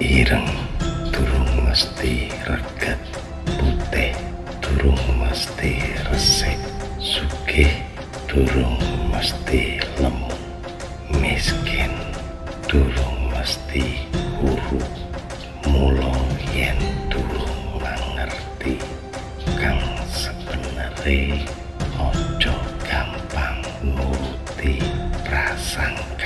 ireng durung mesti reget putih durung mesti resik. Sugih durung mesti lemu miskin durung mesti huru. Mulo yen durung ngerti kang sebenarnya ojo gampang nuruti prasangka.